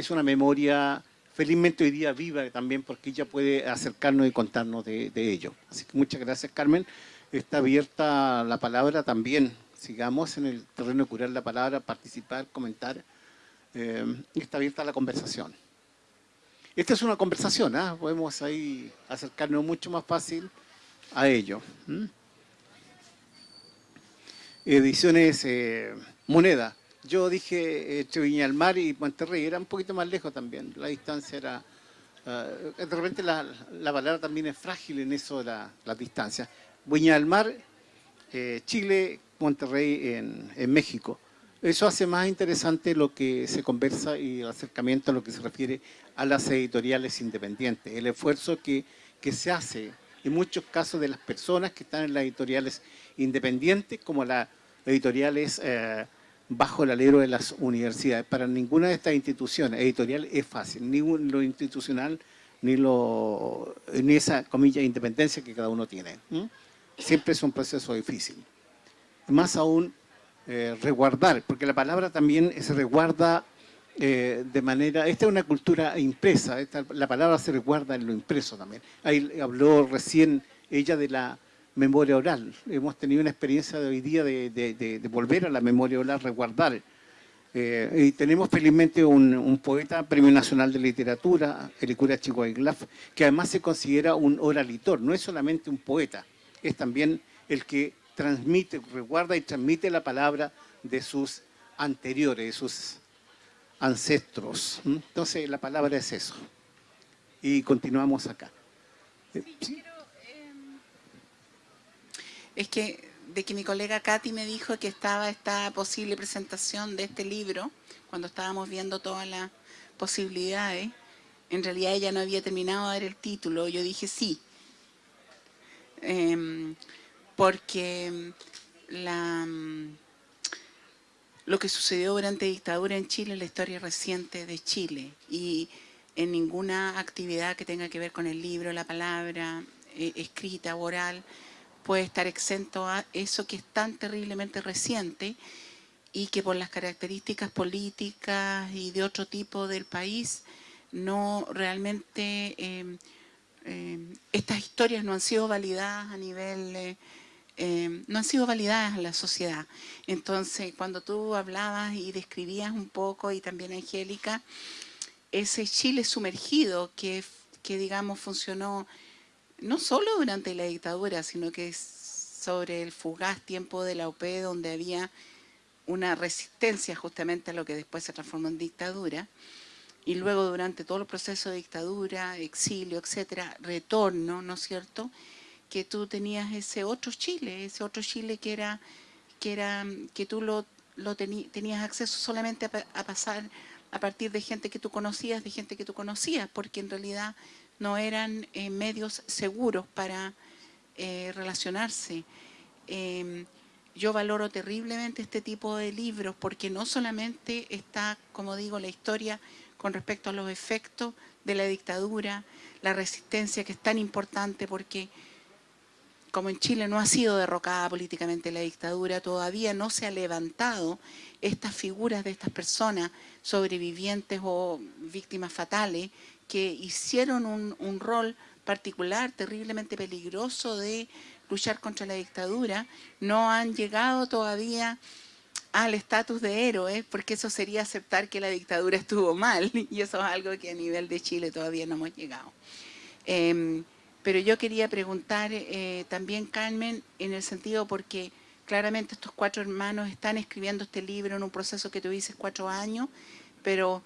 es una memoria felizmente hoy día viva también porque ella puede acercarnos y contarnos de, ello. Así que muchas gracias Carmen. Está abierta la palabra también. Sigamos en el terreno de curar la palabra, participar, comentar. Eh, está abierta la conversación. Esta es una conversación, ¿ah? podemos ahí acercarnos mucho más fácil a ello. Ediciones eh, Moneda. Yo dije entre Viña del Mar y Monterrey, era un poquito más lejos también, la distancia era... Uh, de repente la, palabra también es frágil en eso de la, la distancia. Viña del Mar, eh, Chile, Monterrey en, en, México. Eso hace más interesante lo que se conversa y el acercamiento a lo que se refiere a las editoriales independientes. El esfuerzo que, que se hace en muchos casos de las personas que están en las editoriales independientes como las editoriales... Eh, bajo el alero de las universidades. Para ninguna de estas instituciones editorial es fácil, ni lo institucional, ni, lo, ni esa, comilla, independencia que cada uno tiene. Siempre es un proceso difícil. Más aún, eh, resguardar, porque la palabra también se resguarda eh, de manera... Esta es una cultura impresa, la palabra se resguarda en lo impreso también. Ahí habló recién ella de la memoria oral. Hemos tenido una experiencia de hoy día de, volver a la memoria oral, resguardar. Eh, y tenemos felizmente un, poeta, Premio Nacional de Literatura, Elicura Chico Iglaf, que además se considera un oralitor, no es solamente un poeta, es también el que transmite, resguarda y transmite la palabra de sus anteriores, de sus ancestros. Entonces la palabra es eso. Y continuamos acá. Es que de que mi colega Katy me dijo que estaba esta posible presentación de este libro, cuando estábamos viendo todas las posibilidades, en realidad ella no había terminado de dar el título, yo dije sí. Em, porque mm, la, mm, lo que sucedió durante la dictadura en Chile es la historia reciente de Chile y en ninguna actividad que tenga que ver con el libro, la palabra, eh, escrita, oral, puede estar exento a eso que es tan terriblemente reciente y que por las características políticas y de otro tipo del país, no realmente, em, em, estas historias no han sido validadas a nivel, eh, em, no han sido validadas en la sociedad. Entonces, cuando tú hablabas y describías un poco, y también Angélica, ese Chile sumergido que, que digamos funcionó no solo durante la dictadura, sino que sobre el fugaz tiempo de la OP donde había una resistencia justamente a lo que después se transformó en dictadura, y luego durante todo el proceso de dictadura, exilio, etcétera, retorno, ¿no es cierto?, que tú tenías ese otro Chile, ese otro Chile que era que era que tú lo, lo tenías acceso solamente a, pasar a partir de gente que tú conocías, de gente que tú conocías, porque en realidad no eran eh, medios seguros para eh, relacionarse. Em, yo valoro terriblemente este tipo de libros porque no solamente está, como digo, la historia con respecto a los efectos de la dictadura, la resistencia que es tan importante porque como en Chile no ha sido derrocada políticamente la dictadura, todavía no se ha levantado estas figuras de estas personas sobrevivientes o víctimas fatales que hicieron un, rol particular, terriblemente peligroso de luchar contra la dictadura, no han llegado todavía al estatus de héroe, porque eso sería aceptar que la dictadura estuvo mal, y eso es algo que a nivel de Chile todavía no hemos llegado. Em, pero yo quería preguntar eh, también, Carmen, en el sentido porque claramente estos cuatro hermanos están escribiendo este libro en un proceso que tuviste cuatro años, pero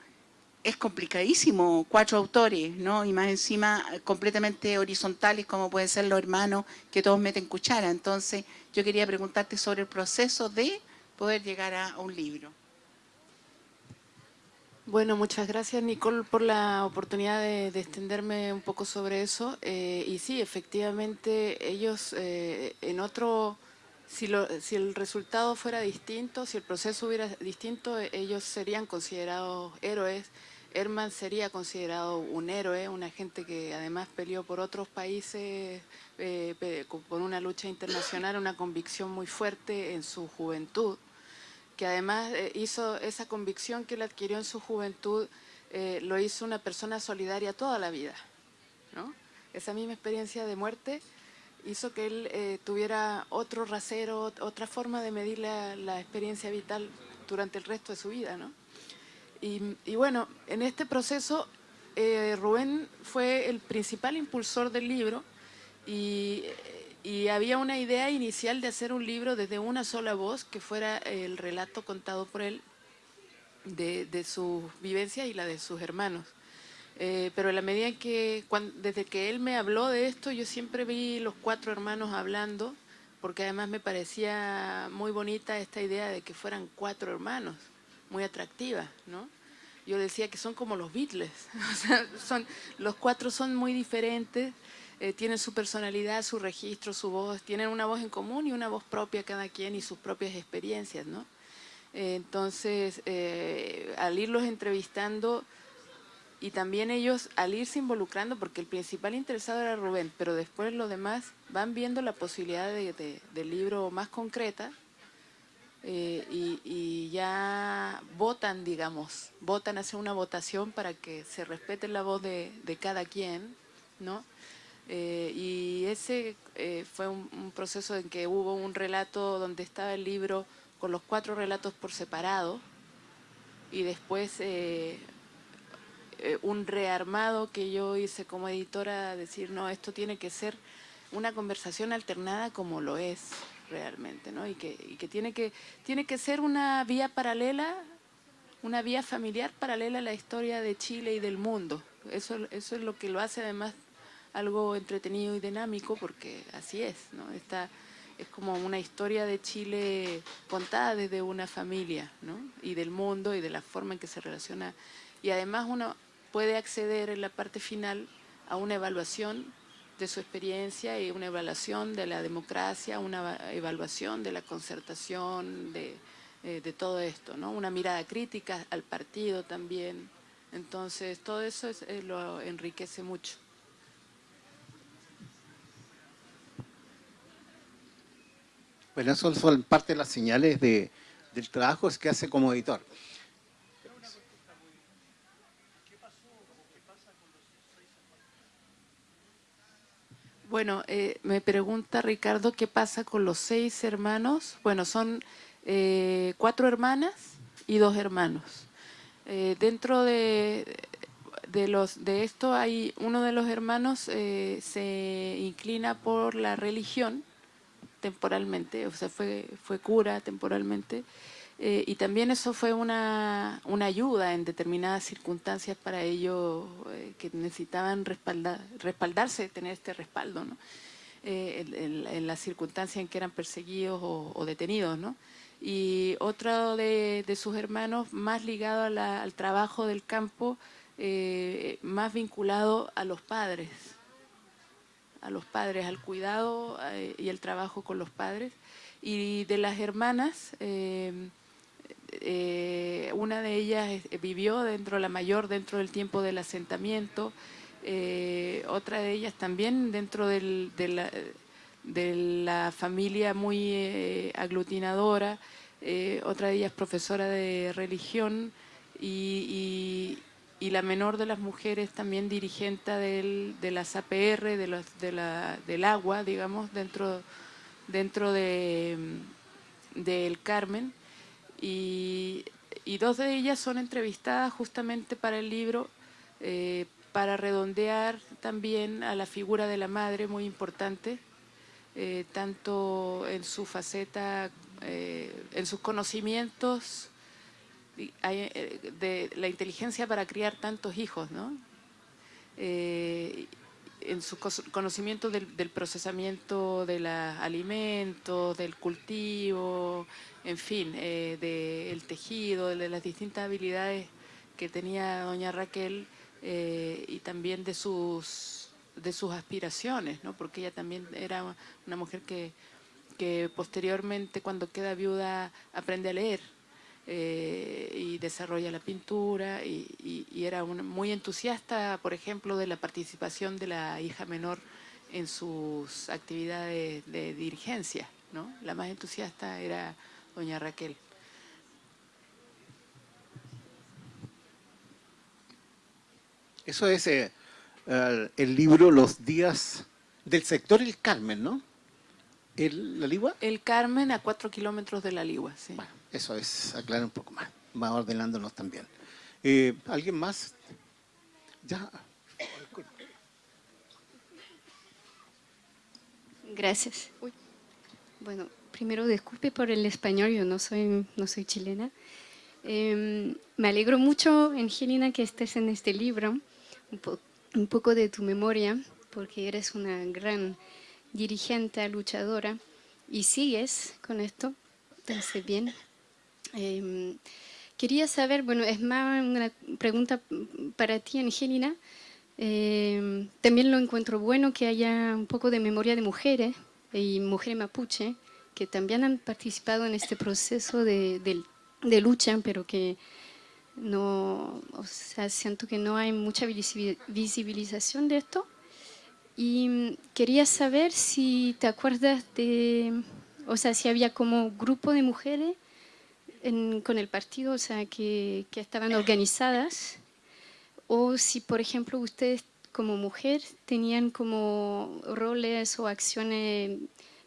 es complicadísimo, cuatro autores, ¿no? Y más encima completamente horizontales como pueden ser los hermanos que todos meten cuchara. Entonces yo quería preguntarte sobre el proceso de poder llegar a, un libro. Bueno, muchas gracias Nicole por la oportunidad de, extenderme un poco sobre eso. Eh, y sí, efectivamente ellos eh, en otro, si, si el resultado fuera distinto, si el proceso hubiera distinto, ellos serían considerados héroes Herman sería considerado un héroe, una gente que además peleó por otros países, eh, por una lucha internacional, una convicción muy fuerte en su juventud, que además eh, hizo esa convicción que él adquirió en su juventud, eh, lo hizo una persona solidaria toda la vida. Esa misma experiencia de muerte hizo que él tuviera otro rasero, otra forma de medir la, la experiencia vital durante el resto de su vida. ¿no? Y, bueno, en este proceso eh, Rubén fue el principal impulsor del libro y, había una idea inicial de hacer un libro desde una sola voz, que fuera el relato contado por él de, de sus vivencias y la de sus hermanos. Eh, pero en la medida que, desde que él me habló de esto, yo siempre vi los cuatro hermanos hablando, porque además me parecía muy bonita esta idea de que fueran cuatro hermanos muy atractiva, ¿no? Yo decía que son como los Beatles, o sea, son, los cuatro son muy diferentes, eh, tienen su personalidad, su registro, su voz, tienen una voz en común y una voz propia cada quien y sus propias experiencias, ¿no? entonces, eh, al irlos entrevistando y también ellos al irse involucrando, porque el principal interesado era Rubén, pero después los demás van viendo la posibilidad de, de libro más concreta, eh, y, ya votan, digamos, votan, hacen una votación para que se respete la voz de, cada quien, ¿no? Eh, y ese eh, fue un, proceso en que hubo un relato donde estaba el libro con los cuatro relatos por separado y después un rearmado que yo hice como editora, decir, no, esto tiene que ser una conversación alternada como lo es, realmente, ¿no? Y que, y que, tiene que tiene que ser una vía paralela, una vía familiar paralela a la historia de Chile y del mundo. Eso, es lo que lo hace además algo entretenido y dinámico, porque así es, ¿no? Está, es como una historia de Chile contada desde una familia, ¿no? Y del mundo y de la forma en que se relaciona. Y además uno puede acceder en la parte final a una evaluación de su experiencia y una evaluación de la democracia, una evaluación de la concertación, de, eh, de todo esto, ¿no? Una mirada crítica al partido también. Entonces, todo eso eh, lo enriquece mucho. Bueno, eso son parte de las señales de, del trabajo que hace como editor. Bueno, eh, me pregunta Ricardo qué pasa con los seis hermanos. Bueno, son eh, cuatro hermanas y dos hermanos. Eh, dentro de, de, los, de esto hay uno de los hermanos se inclina por la religión temporalmente, o sea, fue, fue cura temporalmente, eh, y también eso fue una, una, ayuda en determinadas circunstancias para ellos eh, que necesitaban respaldar, respaldarse, tener este respaldo, ¿no? Eh, en, las circunstancias en que eran perseguidos o, detenidos. ¿no? Y otro de, de, sus hermanos más ligado al trabajo del campo, más vinculado a los padres, a los padres, al cuidado y el trabajo con los padres. Y de las hermanas, eh, una de ellas vivió dentro, la mayor, dentro del tiempo del asentamiento, eh, otra de ellas también dentro de, la, familia muy eh, aglutinadora, otra de ellas profesora de religión y, la menor de las mujeres también dirigente de las APR, de los, del agua, digamos, dentro, dentro de, del Carmen y, dos de ellas son entrevistadas justamente para el libro, eh, para redondear también a la figura de la madre, muy importante, eh, tanto en su faceta, eh, en sus conocimientos de la inteligencia para criar tantos hijos, ¿no? En su conocimiento del, procesamiento de los alimentos, del cultivo, en fin, eh, del tejido, de las distintas habilidades que tenía doña Raquel eh, y también de sus, de sus aspiraciones, ¿no? porque ella también era una mujer que, que posteriormente cuando queda viuda aprende a leer eh, y desarrolla la pintura y, era muy entusiasta, por ejemplo, de la participación de la hija menor en sus actividades de dirigencia. ¿no? La más entusiasta era doña Raquel. Eso es eh, el libro Los días del sector El Carmen, ¿no? ¿El, ¿La Ligua? El Carmen a cuatro kilómetros de La Ligua, sí. Eso es, aclarar un poco más, va ordenándonos también. Eh, ¿Alguien más? Ya. Gracias. Bueno, primero disculpe por el español, yo no soy, no soy chilena. Em, me alegro mucho, Angelina, que estés en este libro, un, un, poco de tu memoria, porque eres una gran dirigente, luchadora, y sigues con esto, entonces bien. Em, quería saber, bueno, es más una pregunta para ti, Angelina. Em, también lo encuentro bueno que haya un poco de memoria de mujeres y mujeres mapuche que también han participado en este proceso de, de, lucha, pero que no, o sea, siento que no hay mucha visibilización de esto. Y quería saber si te acuerdas de, o sea, si había como grupo de mujeres con el partido, o sea, que, que, estaban organizadas, o si, por ejemplo, ustedes como mujer tenían como roles o acciones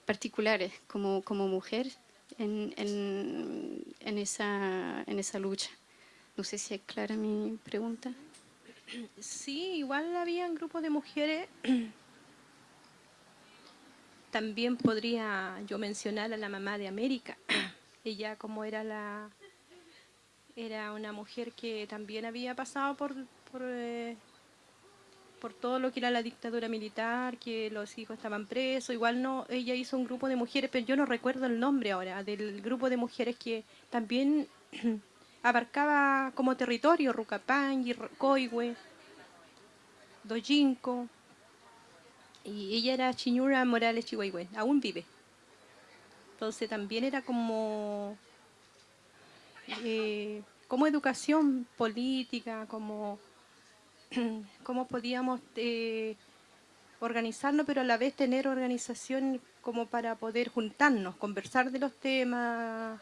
particulares como, como mujer en, en, en, esa, en esa lucha. No sé si es clara mi pregunta. Sí, igual había un grupo de mujeres. También podría yo mencionar a la mamá de América, ella como era la era una mujer que también había pasado por, eh, por, todo lo que era la dictadura militar, que los hijos estaban presos, igual no, ella hizo un grupo de mujeres, pero yo no recuerdo el nombre ahora, del grupo de mujeres que también abarcaba como territorio Rucapangui, Coihue, Dojinco, Y ella era Chiñura Morales Chihuahua, aún vive. Entonces también era como, eh, como educación política, como cómo podíamos eh, organizarnos, pero a la vez tener organización como para poder juntarnos, conversar de los temas.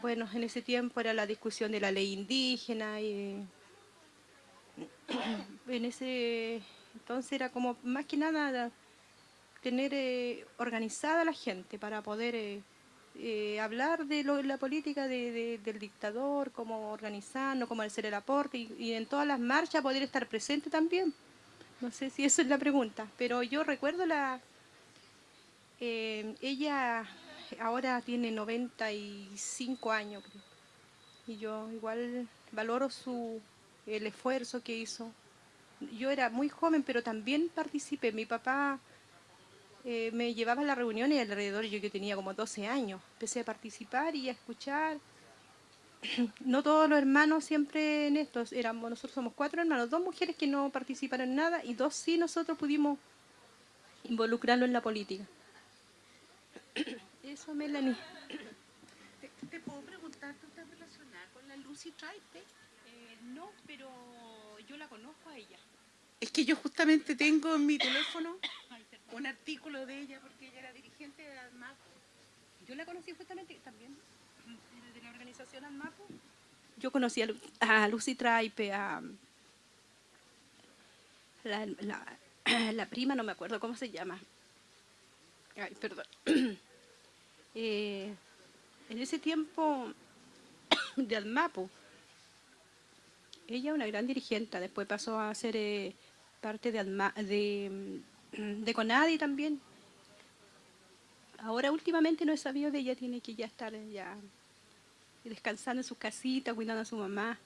Bueno, en ese tiempo era la discusión de la ley indígena y en ese entonces era como más que nada tener eh, organizada la gente para poder eh, eh, hablar de la política del dictador, cómo organizarnos, cómo hacer el aporte y, en todas las marchas poder estar presente también. No sé si esa es la pregunta, pero yo recuerdo la... ella ahora tiene 95 años, creo. Y yo igual valoro su, el esfuerzo que hizo yo era muy joven, pero también participé. Mi papá eh, me llevaba a las reuniones alrededor, yo que tenía como 12 años. Empecé a participar y a escuchar. No todos los hermanos siempre en esto, éramos, nosotros somos cuatro hermanos, dos mujeres que no participaron en nada y dos sí nosotros pudimos involucrarlo en la política. Eso, Melanie. ¿Te, puedo preguntar, ¿tú estás relacionada con la Lucy Tripe? Eh, no, pero yo la conozco a ella. Es que yo justamente tengo en mi teléfono un artículo de ella porque ella era dirigente de ADMAPO. Yo la conocí justamente también de la organización ADMAPO. Yo conocí a, Lucy Traipe, a la, prima, no me acuerdo cómo se llama. Ay, perdón. Eh, en ese tiempo de ADMAPO, ella una gran dirigente, después pasó a ser eh, parte de, de, mm, de, Conadi también. Ahora últimamente no he sabido de ella, tiene que ya estar ya descansando en su casita, cuidando a su mamá.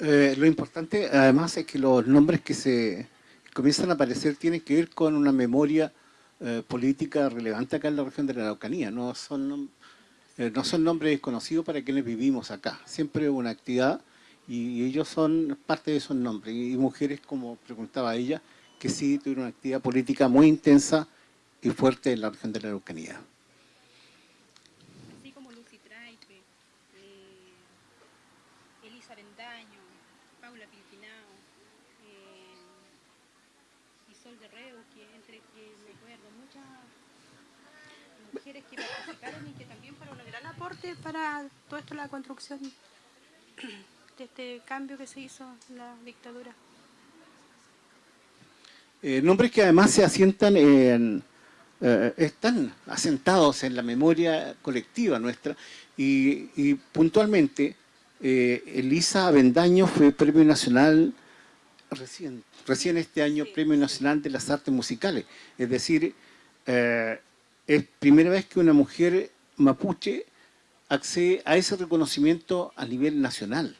Eh, lo importante además es que los nombres que se comienzan a aparecer tienen que ver con una memoria eh, política relevante acá en la región de la Araucanía, no son eh, no son nombres desconocidos para quienes vivimos acá. Siempre hubo una actividad y, ellos son parte de esos nombres. Y, mujeres, como preguntaba ella, que sí tuvieron una actividad política muy intensa y fuerte en la región de la Araucanía. Así como Lucy Traipe, eh, Elisa Bendaño, Paula Pilpinao, eh, Isol Guerrero, que entre que me acuerdo, muchas mujeres que participaron y que también fueron un gran aporte para todo esto, la construcción de este cambio que se hizo en la dictadura. Eh, nombres que además se asientan en, eh, están asentados en la memoria colectiva nuestra y, puntualmente eh, Elisa Avendaño fue Premio Nacional recién, recién este año Premio Nacional de las Artes Musicales, es decir, es primera vez que una mujer mapuche accede a ese reconocimiento a nivel nacional.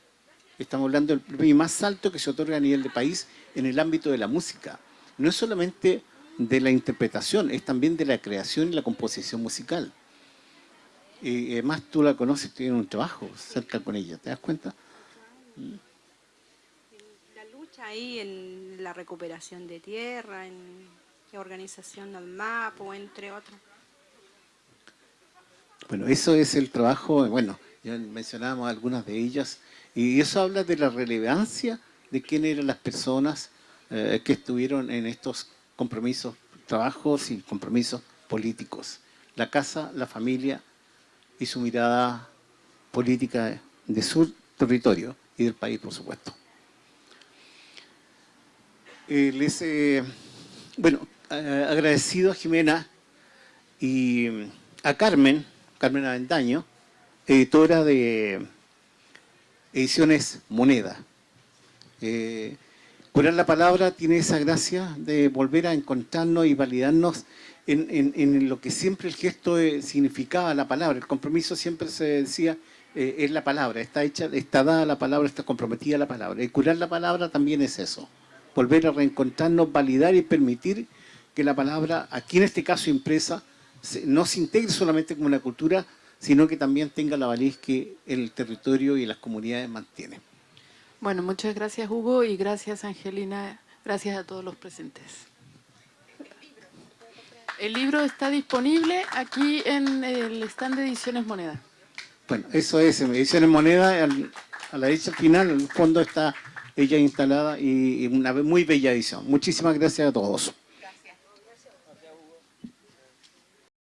Estamos hablando del premio más alto que se otorga a nivel de país en el ámbito de la música. No es solamente de la interpretación, es también de la creación y la composición musical. Y además tú la conoces, tienes un trabajo cerca con ella, ¿te das cuenta? La lucha ahí en la recuperación de tierra, en la organización del MAPO, entre otros. Bueno, eso es el trabajo, bueno, mencionábamos algunas de ellas, y eso habla de la relevancia de quién eran las personas eh, que estuvieron en estos compromisos, trabajos y compromisos políticos. La casa, la familia y su mirada política de su territorio y del país, por supuesto. Eh, les, eh, bueno, agradecido a Jimena y a Carmen, Carmen Aventaño, editora de Ediciones Moneda. Eh, curar la palabra tiene esa gracia de volver a encontrarnos y validarnos en, lo que siempre el gesto significaba la palabra. El compromiso siempre se decía eh, es la palabra, está hecha, está dada la palabra, está comprometida la palabra. Y curar la palabra también es eso. Volver a reencontrarnos, validar y permitir que la palabra, aquí en este caso impresa, no se integre solamente como una cultura, sino que también tenga la validez que el territorio y las comunidades mantienen. Bueno, muchas gracias Hugo y gracias Angelina, gracias a todos los presentes. El libro está disponible aquí en el stand de Ediciones Moneda. Bueno, eso es, Ediciones Moneda, al- a la derecha final, en el fondo está ella instalada y, y una muy bella edición. Muchísimas gracias a todos.